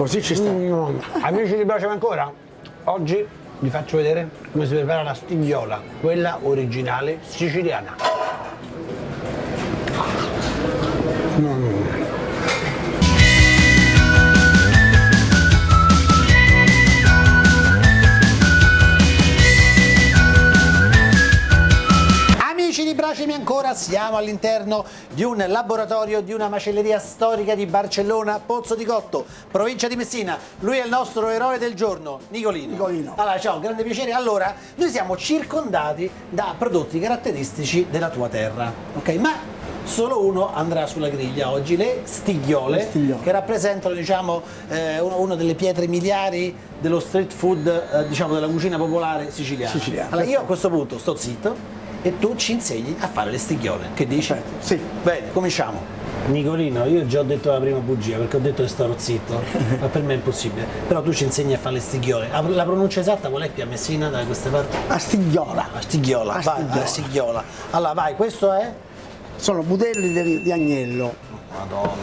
Così ci sta. Mm, amici di Braciamo ancora? Oggi vi faccio vedere come si prepara la stigliola, quella originale siciliana. Mm. Ancora, siamo all'interno di un laboratorio di una macelleria storica di Barcellona, Pozzo di Cotto, provincia di Messina. Lui è il nostro eroe del giorno, Nicolino. Nicolino. Allora, ciao, grande piacere. Allora, noi siamo circondati da prodotti caratteristici della tua terra, ok? Ma solo uno andrà sulla griglia oggi, le stigliole, Le stigliole. che rappresentano, diciamo, eh, una delle pietre miliari dello street food, eh, diciamo, della cucina popolare siciliana. Siciliana. Allora, io a questo punto sto zitto e tu ci insegni a fare le stigliole. Che dici? Perfetto, sì. Bene, cominciamo. Nicolino, io già ho detto la prima bugia perché ho detto che starò zitto, ma per me è impossibile. Però tu ci insegni a fare le stigliole. La, pronuncia esatta qual è qui a Messina, da queste parti? A stigliola. La stigliola, La vai, stigliola. la stigliola. Allora, vai, questo è? Sono budelli di, di agnello, Madonna.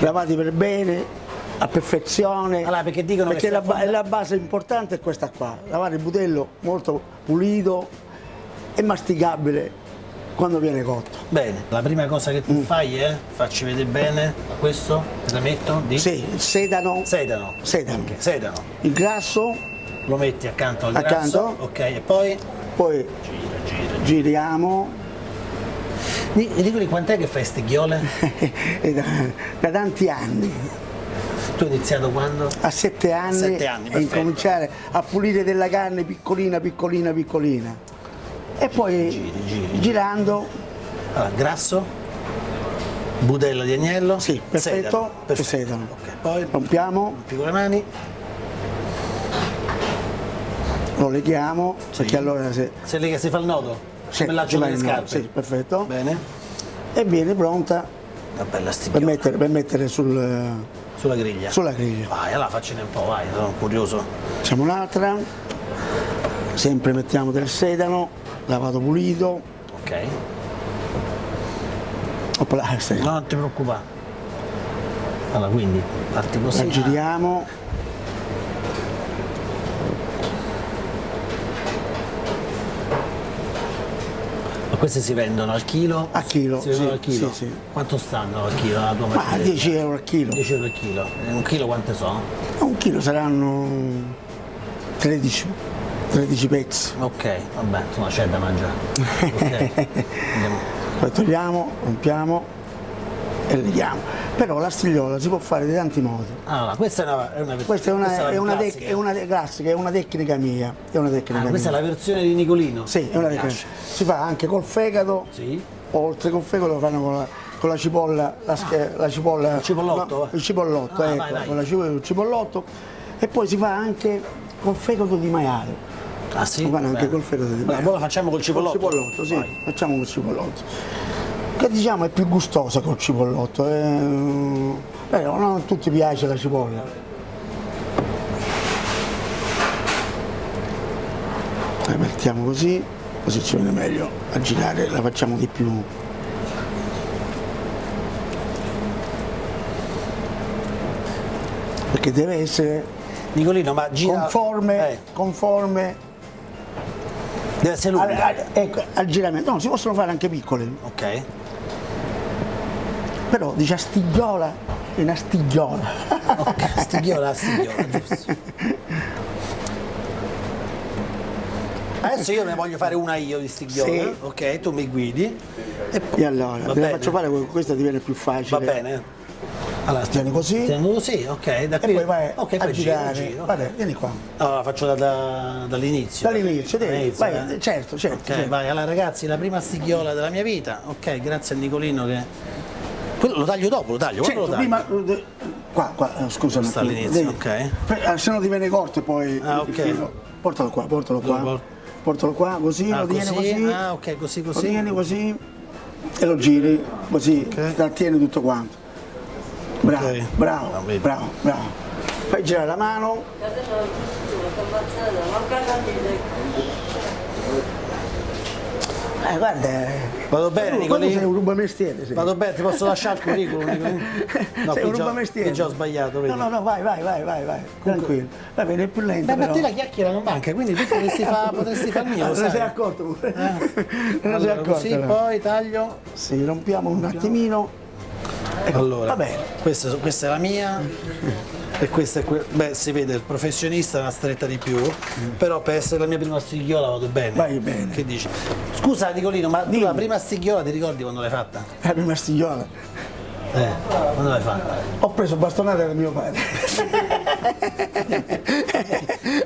lavati per bene, a perfezione. Allora, perché dicono Perché che la, ba- la base importante è questa qua. Lavare il budello molto pulito e masticabile quando viene cotto. Bene, la prima cosa che tu fai è, facci vedere bene, questo, te la metto di? Sì, sedano, Sedano. sedano. Ok, sedano. il grasso, Lo metti accanto al Accanto. grasso. Ok, e poi? poi Gira, gira, giriamo Di- Dicono quant'è che fai stigliole? e da, da tanti anni, Tu hai iniziato quando? a sette anni, Sette anni, e incominciare a pulire della carne piccolina, piccolina, piccolina. E poi Giri, giri. girando, Allora, grasso, budella di agnello, sì, perfetto, sedano. e sedano. Ok, poi Rompiamo, rompi con le mani, lo leghiamo, perché allora se, se che si fa il nodo, se come laccio ci va delle scarpe. sì, perfetto, Bene, e viene pronta una bella per mettere, per mettere sul, sulla griglia. sulla griglia. Vai, allora faccene un po', vai, sono curioso. Facciamo un'altra, sempre mettiamo del sedano, lavato pulito, Ok, Opla, sì. no, non ti preoccupare. Allora, quindi, parti la così. giriamo, Ma queste si vendono al chilo? A chilo, Si sì, al chilo? sì, sì. Quanto stanno al chilo la tua ma macchinetta? 10 euro al chilo. 10 euro al chilo. E un chilo quante sono? Un chilo saranno 13, 13 pezzi. Ok, vabbè, insomma c'è da mangiare. Ok. Andiamo. Poi togliamo, rompiamo e leghiamo. Però la stigliola si può fare di tanti modi. Allora, questa è una, è una Questa è una, questa è una, classica. è una classica, è una tecnica mia. È una tecnica Ah, questa è mia. la versione di Nicolino. Sì, è una tecnica. piace. Si fa anche col fegato, Sì. oltre col fegato lo fanno con la, con la cipolla, la, sch- la cipolla. Il cipollotto? no, il cipollotto, Ah, ecco, vai, vai. con la cipolla, il cipollotto. E poi si fa anche col fegato di maiale. Ah sì? Fanno anche col fegato di Beh, la facciamo col cipollotto. Col cipollotto, sì, Vai. facciamo col cipollotto. Che diciamo è più gustosa col cipollotto. eh. Non a tutti piace la cipolla. La mettiamo così, così ci viene meglio a girare, la facciamo di più. Perché deve essere Nicolino, ma gira... conforme, Eh, conforme deve essere al, lunga. al- ecco, al giramento. No, si possono fare anche piccole. Ok. Però dice stigliola è una stigliola. Ok, stigliola, stigliola, giusto. Adesso io ne voglio fare una io di stigliola, Sì. ok? Tu mi guidi e poi E allora, te la faccio fare, questa diviene più facile. va bene. Allora, Tieni così Tengo così, ok, da e qui. poi vai ok, a giro, girare. giro. Guarda, vieni qua. Allora, faccio da- da- dall'inizio. Dall'inizio, Dall'inizio, vai, eh? certo, certo, Ok, certo. vai. Allora, ragazzi, la prima stigliola della mia vita. Ok, grazie a Nicolino che. Quello lo taglio dopo, lo taglio. Certo, lo taglio? prima eh, qua, qua, eh, scusa un Sta all'inizio, ok. eh, se no ti viene corto e poi Ah, ok. portalo qua, portalo Lo qua. por- Portalo qua, così, Ah, lo tieni così? così. Ah, ok, così, Lo così. tieni così e lo giri così, Ok. trattieni tutto quanto. Bravo, Ok. bravo, Ah, bravo, bravo. Fai girare la mano, Eh, guarda. eh, Vado bene, tu sei un rubamestiere. Sei. Vado bene, ti posso lasciare il curriculum? Nicolino? No, sei un già, rubamestiere. già ho sbagliato, vedi? No, no, no, vai, vai, vai, vai, vai. Tranquillo. Va bene, è più lento. Beh, ma però. te la chiacchiera non manca, quindi tu potresti fare potresti far mio, ne sei accorto pure. Eh. Non ne sei Allora, accorto. così, no? poi taglio. Sì, rompiamo un attimino. Ecco, Allora, Va bene. questa, questa è la mia e questa è que- Beh, si vede, il professionista è una stretta di più, però per essere la mia prima stighiola vado bene. Vai bene. Che dici? Scusa Nicolino, ma tu Dimmi. la prima stighiola ti ricordi quando l'hai fatta? La prima stigliola. Eh, quando l'hai fatta? Ho preso bastonate da mio padre.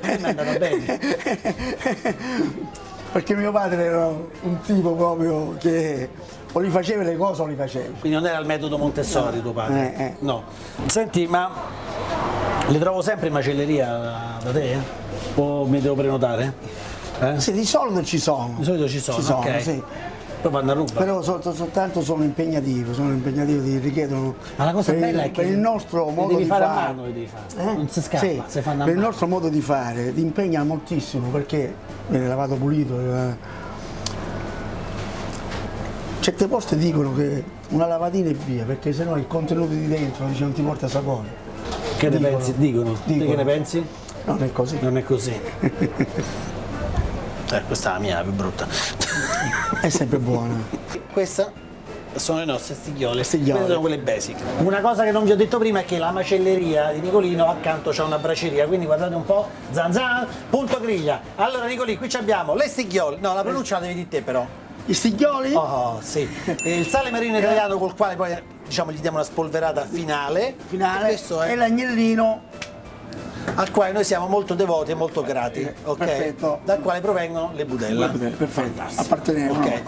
A me mi è andata bene. Perché mio padre era un tipo proprio che o li faceva le cose o li faceva. Quindi non era il metodo Montessori tuo padre? Eh, eh. No. Senti, ma le trovo sempre in macelleria da, te? eh? O mi devo prenotare? Eh? Sì, di solito ci sono. Di solito ci sono, Ci sono, ok. sì. Poi vanno a ruba. Però sol- soltanto sono impegnativo, sono impegnativo, ti richiedono. Ma la cosa bella è che per il nostro modo di fare fare. mano, fare. Eh? Non si scappa, Sì, si fanno a per il mano. nostro modo di fare ti impegna moltissimo perché viene lavato pulito. eh. Certe poste dicono che una lavatina e via, perché sennò il contenuto di dentro dice, non ti porta sapore. Che ne Dicono. pensi? Dicono. Dicono. che ne pensi? Non è così. Non è così. eh, questa è la mia, la più brutta. È sempre buona. Questa sono le nostre stigliole. Stigliole. Sono quelle basic. Una cosa che non vi ho detto prima è che la macelleria di Nicolino accanto c'è una braceria, quindi guardate un po', zan zan, punto griglia. Allora Nicolì, qui ci abbiamo le stigliole, no la pronuncia la devi dire te però. I stiglioli? Oh sì, E il sale marino italiano col quale poi diciamo gli diamo una spolverata finale. finale è e l'agnellino al quale noi siamo molto devoti e molto grati, ok? Perfetto. Dal quale provengono le budella. perfetto appartenevano Ok.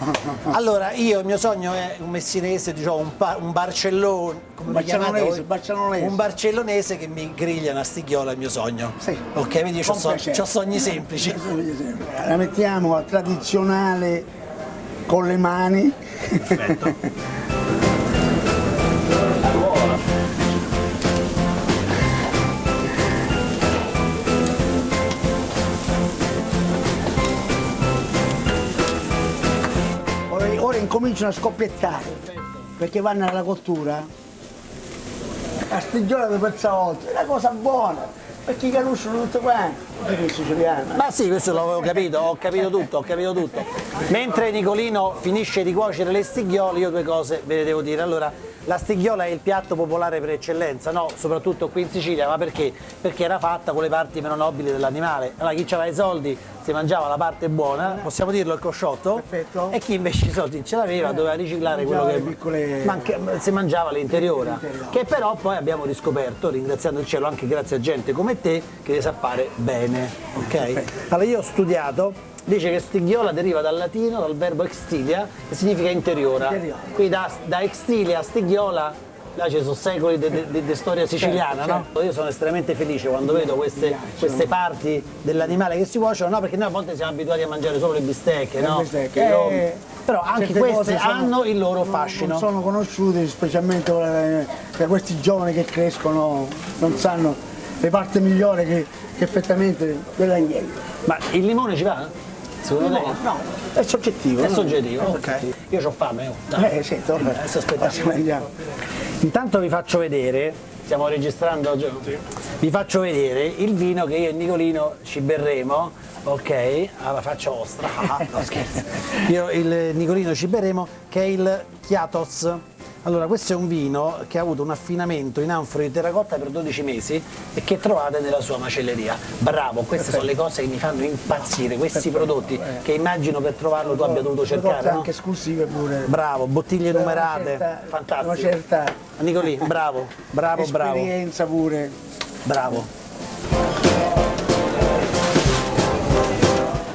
Allora io il mio sogno è un messinese, diciamo un, un barcellone, come Barcellonese, voi? barcellonese. Un barcellonese che mi griglia una stighiola è il mio sogno. Sì. Ok, vedi io Con ho sogni semplici. la mettiamo a tradizionale con le mani. Perfetto. ora, ora incominciano a scoppiettare perché vanno alla cottura. La stigliola di pezzolotto è una cosa buona perché calusciano tutto quanto Ma sì, questo l'avevo capito, ho capito tutto, ho capito tutto. Mentre Nicolino finisce di cuocere le stighiole, io due cose ve le devo dire. Allora, la stighiola è il piatto popolare per eccellenza, no? Soprattutto qui in Sicilia, ma perché? Perché era fatta con le parti meno nobili dell'animale. Allora chi aveva i soldi si mangiava la parte buona, possiamo dirlo il cosciotto, Perfetto. e chi invece i soldi ce l'aveva doveva riciclare quello che le piccole- manca- si mangiava l'interiora, L'interiora. che però poi abbiamo riscoperto, ringraziando il cielo anche grazie a gente come te, che le sa fare bene. Ok? Allora io ho studiato, dice che stighiola deriva dal latino, dal verbo extilia, che significa interiora. Interiora. Quindi da, da extilia a stighiola, là ci sono secoli di storia siciliana, Certo, no? Io sono estremamente felice quando vedo queste, queste parti dell'animale che si cuociono, no? Perché noi a volte siamo abituati a mangiare solo le bistecche, Le no? bistecche. Che io- Eh, Però anche queste sono- hanno il loro fascino. non sono conosciute specialmente da questi giovani che crescono non sanno le parti migliori che, che effettivamente dell'agnello Ma il limone ci va? Secondo te? no è soggettivo È no? soggettivo, È ok. soggettivo. Io ho fame, oh, dai. Eh, sì, torna. Adesso aspettiamo. Intanto vi faccio vedere, stiamo registrando, vi faccio vedere il vino che io e Nicolino ci berremo, ok? Alla faccia vostra, Ah, no scherzo. Io e il Nicolino ci berremo che è il Chiatos. Allora, questo è un vino che ha avuto un affinamento in anfora di terracotta per 12 mesi e che trovate nella sua macelleria. Bravo, queste sono le cose che mi fanno impazzire, questi prodotti che immagino per trovarlo tu abbia dovuto cercare. No? anche esclusive pure Bravo, bottiglie numerate, certa- fantastico. una certa Nicolì, bravo, bravo, bravo, esperienza pure bravo.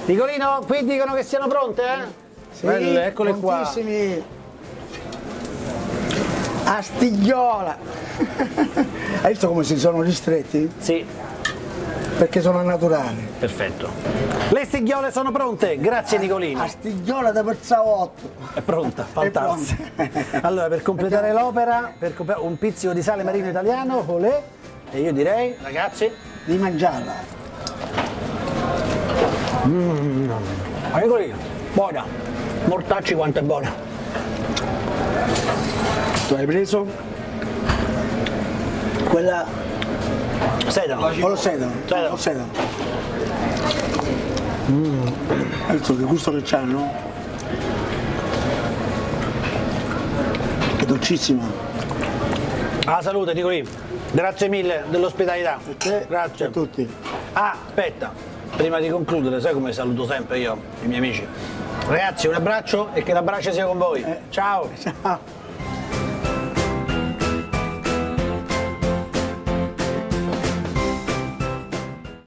Nicolino, qui dicono che siano pronte, eh? Sì, Belle, eccole qua. Prontissimi. a stigliola hai visto come si sono ristretti? Sì, perché sono naturali perfetto. Le stighiole sono pronte, grazie Nicolino. a stigliola da pezzavotto È pronta, fantastica. pronta. Allora, per completare l'opera, un pizzico di sale marino italiano, olè, e io direi, ragazzi, di mangiarla Ah, Nicolino, buona. Mortacci quanto è buona. Tu hai preso? Quella Sedano. o lo sedano? Sedano. Sedano. Mm. Visto che gusto che c'hanno? È dolcissima. Alla salute Nicolì. Grazie mille dell'ospitalità. Grazie. a tutti. Ah, aspetta, prima di concludere, sai come saluto sempre io i miei amici? Ragazzi, un abbraccio e che l'abbraccio sia con voi. Ciao! Ciao.